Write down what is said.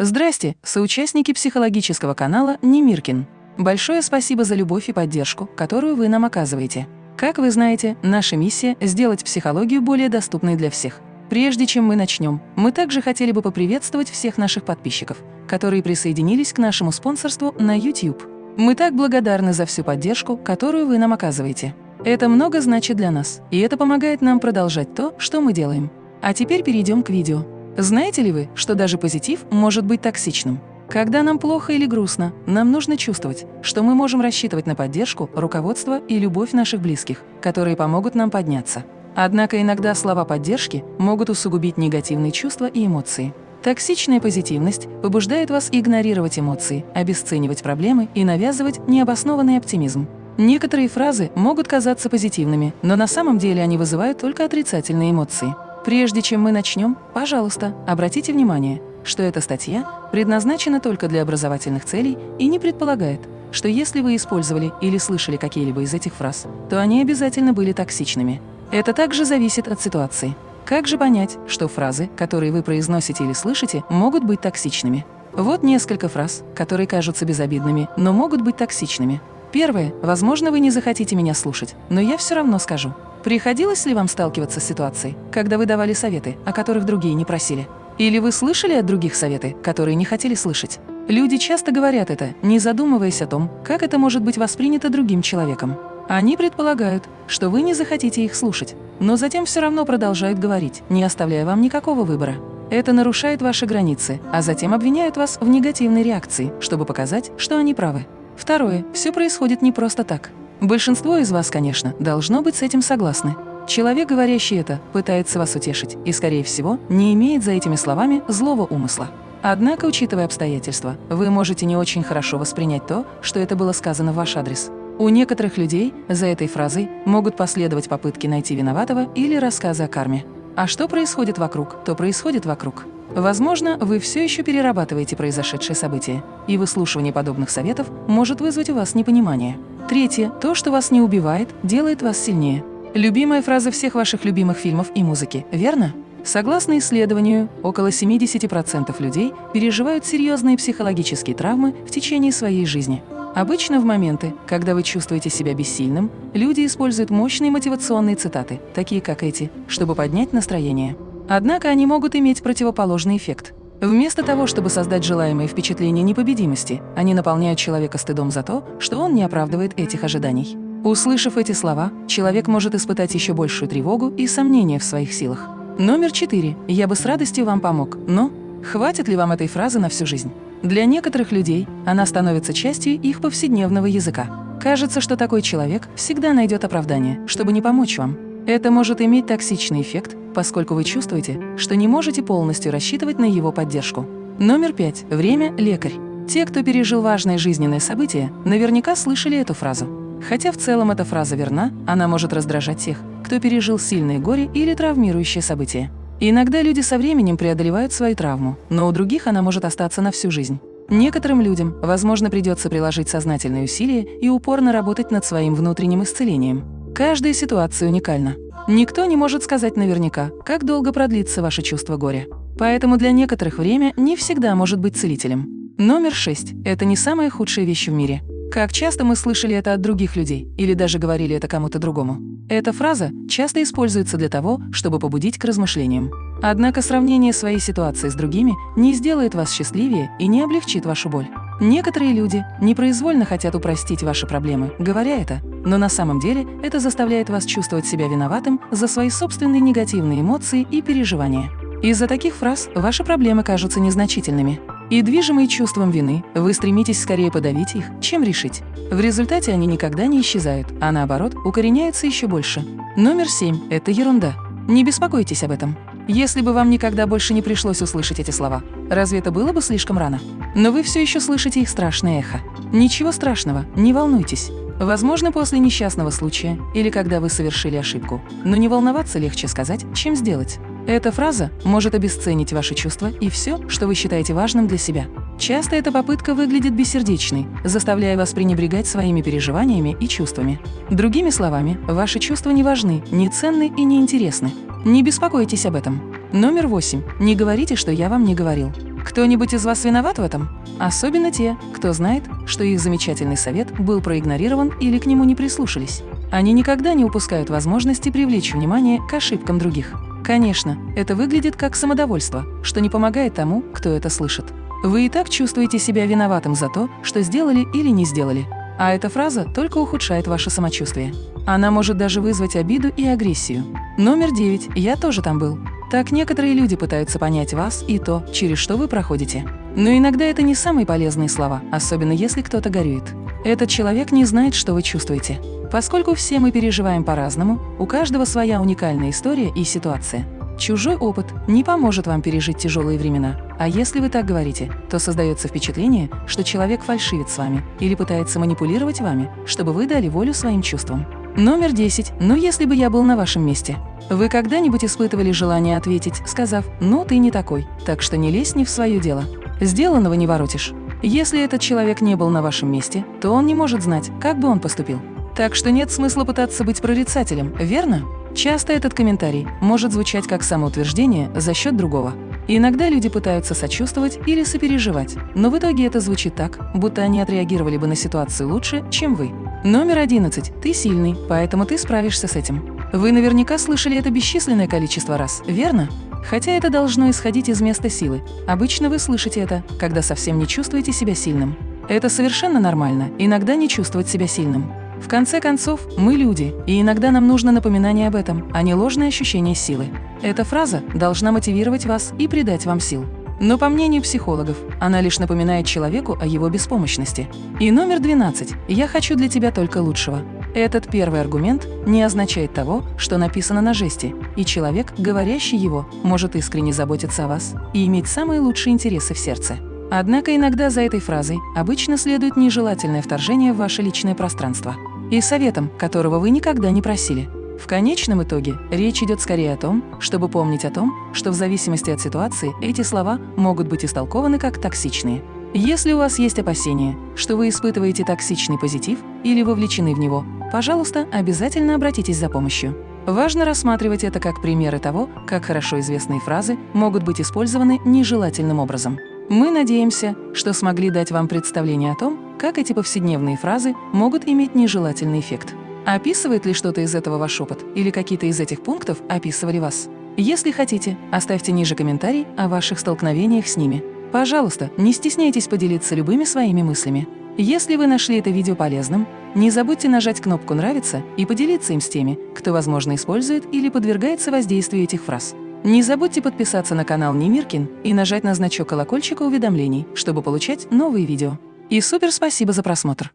Здрасте, соучастники психологического канала Немиркин. Большое спасибо за любовь и поддержку, которую вы нам оказываете. Как вы знаете, наша миссия – сделать психологию более доступной для всех. Прежде чем мы начнем, мы также хотели бы поприветствовать всех наших подписчиков, которые присоединились к нашему спонсорству на YouTube. Мы так благодарны за всю поддержку, которую вы нам оказываете. Это много значит для нас, и это помогает нам продолжать то, что мы делаем. А теперь перейдем к видео. Знаете ли вы, что даже позитив может быть токсичным? Когда нам плохо или грустно, нам нужно чувствовать, что мы можем рассчитывать на поддержку, руководство и любовь наших близких, которые помогут нам подняться. Однако иногда слова поддержки могут усугубить негативные чувства и эмоции. Токсичная позитивность побуждает вас игнорировать эмоции, обесценивать проблемы и навязывать необоснованный оптимизм. Некоторые фразы могут казаться позитивными, но на самом деле они вызывают только отрицательные эмоции. Прежде чем мы начнем, пожалуйста, обратите внимание, что эта статья предназначена только для образовательных целей и не предполагает, что если вы использовали или слышали какие-либо из этих фраз, то они обязательно были токсичными. Это также зависит от ситуации. Как же понять, что фразы, которые вы произносите или слышите, могут быть токсичными? Вот несколько фраз, которые кажутся безобидными, но могут быть токсичными. Первое. Возможно, вы не захотите меня слушать, но я все равно скажу. Приходилось ли вам сталкиваться с ситуацией, когда вы давали советы, о которых другие не просили? Или вы слышали от других советы, которые не хотели слышать? Люди часто говорят это, не задумываясь о том, как это может быть воспринято другим человеком. Они предполагают, что вы не захотите их слушать, но затем все равно продолжают говорить, не оставляя вам никакого выбора. Это нарушает ваши границы, а затем обвиняют вас в негативной реакции, чтобы показать, что они правы. Второе. Все происходит не просто так. Большинство из вас, конечно, должно быть с этим согласны. Человек, говорящий это, пытается вас утешить и, скорее всего, не имеет за этими словами злого умысла. Однако, учитывая обстоятельства, вы можете не очень хорошо воспринять то, что это было сказано в ваш адрес. У некоторых людей за этой фразой могут последовать попытки найти виноватого или рассказы о карме. А что происходит вокруг, то происходит вокруг. Возможно, вы все еще перерабатываете произошедшие события, и выслушивание подобных советов может вызвать у вас непонимание. Третье. То, что вас не убивает, делает вас сильнее. Любимая фраза всех ваших любимых фильмов и музыки, верно? Согласно исследованию, около 70% людей переживают серьезные психологические травмы в течение своей жизни. Обычно в моменты, когда вы чувствуете себя бессильным, люди используют мощные мотивационные цитаты, такие как эти, чтобы поднять настроение. Однако они могут иметь противоположный эффект. Вместо того, чтобы создать желаемое впечатление непобедимости, они наполняют человека стыдом за то, что он не оправдывает этих ожиданий. Услышав эти слова, человек может испытать еще большую тревогу и сомнения в своих силах. Номер четыре. Я бы с радостью вам помог, но хватит ли вам этой фразы на всю жизнь? Для некоторых людей она становится частью их повседневного языка. Кажется, что такой человек всегда найдет оправдание, чтобы не помочь вам. Это может иметь токсичный эффект, поскольку вы чувствуете, что не можете полностью рассчитывать на его поддержку. Номер пять. Время – лекарь. Те, кто пережил важное жизненное событие, наверняка слышали эту фразу. Хотя в целом эта фраза верна, она может раздражать тех, кто пережил сильное горе или травмирующее событие. иногда люди со временем преодолевают свою травму, но у других она может остаться на всю жизнь. Некоторым людям, возможно, придется приложить сознательные усилия и упорно работать над своим внутренним исцелением. Каждая ситуация уникальна. Никто не может сказать наверняка, как долго продлится ваше чувство горя. Поэтому для некоторых время не всегда может быть целителем. Номер шесть – это не самая худшая вещь в мире. Как часто мы слышали это от других людей или даже говорили это кому-то другому. Эта фраза часто используется для того, чтобы побудить к размышлениям. Однако сравнение своей ситуации с другими не сделает вас счастливее и не облегчит вашу боль. Некоторые люди непроизвольно хотят упростить ваши проблемы, говоря это, но на самом деле это заставляет вас чувствовать себя виноватым за свои собственные негативные эмоции и переживания. Из-за таких фраз ваши проблемы кажутся незначительными. И движимые чувством вины, вы стремитесь скорее подавить их, чем решить. В результате они никогда не исчезают, а наоборот, укореняются еще больше. Номер семь – это ерунда. Не беспокойтесь об этом. Если бы вам никогда больше не пришлось услышать эти слова, разве это было бы слишком рано? Но вы все еще слышите их страшное эхо. Ничего страшного, не волнуйтесь. Возможно, после несчастного случая или когда вы совершили ошибку. Но не волноваться легче сказать, чем сделать. Эта фраза может обесценить ваши чувства и все, что вы считаете важным для себя. Часто эта попытка выглядит бессердечной, заставляя вас пренебрегать своими переживаниями и чувствами. Другими словами, ваши чувства не важны, не ценны и не интересны. Не беспокойтесь об этом. Номер восемь. Не говорите, что я вам не говорил. Кто-нибудь из вас виноват в этом? Особенно те, кто знает, что их замечательный совет был проигнорирован или к нему не прислушались. Они никогда не упускают возможности привлечь внимание к ошибкам других. Конечно, это выглядит как самодовольство, что не помогает тому, кто это слышит. Вы и так чувствуете себя виноватым за то, что сделали или не сделали. А эта фраза только ухудшает ваше самочувствие. Она может даже вызвать обиду и агрессию. Номер девять. Я тоже там был. Так некоторые люди пытаются понять вас и то, через что вы проходите. Но иногда это не самые полезные слова, особенно если кто-то горюет. Этот человек не знает, что вы чувствуете. Поскольку все мы переживаем по-разному, у каждого своя уникальная история и ситуация. Чужой опыт не поможет вам пережить тяжелые времена. А если вы так говорите, то создается впечатление, что человек фальшивит с вами или пытается манипулировать вами, чтобы вы дали волю своим чувствам. Номер 10. Ну, если бы я был на вашем месте. Вы когда-нибудь испытывали желание ответить, сказав «ну, ты не такой, так что не лезь не в свое дело». Сделанного не воротишь. Если этот человек не был на вашем месте, то он не может знать, как бы он поступил. Так что нет смысла пытаться быть прорицателем, верно? Часто этот комментарий может звучать как самоутверждение за счет другого. иногда люди пытаются сочувствовать или сопереживать, но в итоге это звучит так, будто они отреагировали бы на ситуацию лучше, чем вы. Номер 11. Ты сильный, поэтому ты справишься с этим. Вы наверняка слышали это бесчисленное количество раз, верно? Хотя это должно исходить из места силы. Обычно вы слышите это, когда совсем не чувствуете себя сильным. Это совершенно нормально, иногда не чувствовать себя сильным. В конце концов, мы люди, и иногда нам нужно напоминание об этом, а не ложное ощущение силы. Эта фраза должна мотивировать вас и придать вам сил. Но по мнению психологов, она лишь напоминает человеку о его беспомощности. И номер 12. «Я хочу для тебя только лучшего». Этот первый аргумент не означает того, что написано на жесте, и человек, говорящий его, может искренне заботиться о вас и иметь самые лучшие интересы в сердце. Однако иногда за этой фразой обычно следует нежелательное вторжение в ваше личное пространство и советом, которого вы никогда не просили. В конечном итоге речь идет скорее о том, чтобы помнить о том, что в зависимости от ситуации эти слова могут быть истолкованы как токсичные. Если у вас есть опасения, что вы испытываете токсичный позитив или вовлечены в него, пожалуйста, обязательно обратитесь за помощью. Важно рассматривать это как примеры того, как хорошо известные фразы могут быть использованы нежелательным образом. Мы надеемся, что смогли дать вам представление о том, как эти повседневные фразы могут иметь нежелательный эффект. Описывает ли что-то из этого ваш опыт или какие-то из этих пунктов описывали вас? Если хотите, оставьте ниже комментарий о ваших столкновениях с ними. Пожалуйста, не стесняйтесь поделиться любыми своими мыслями. Если вы нашли это видео полезным, не забудьте нажать кнопку «Нравится» и поделиться им с теми, кто, возможно, использует или подвергается воздействию этих фраз. Не забудьте подписаться на канал Немиркин и нажать на значок колокольчика уведомлений, чтобы получать новые видео. И супер спасибо за просмотр!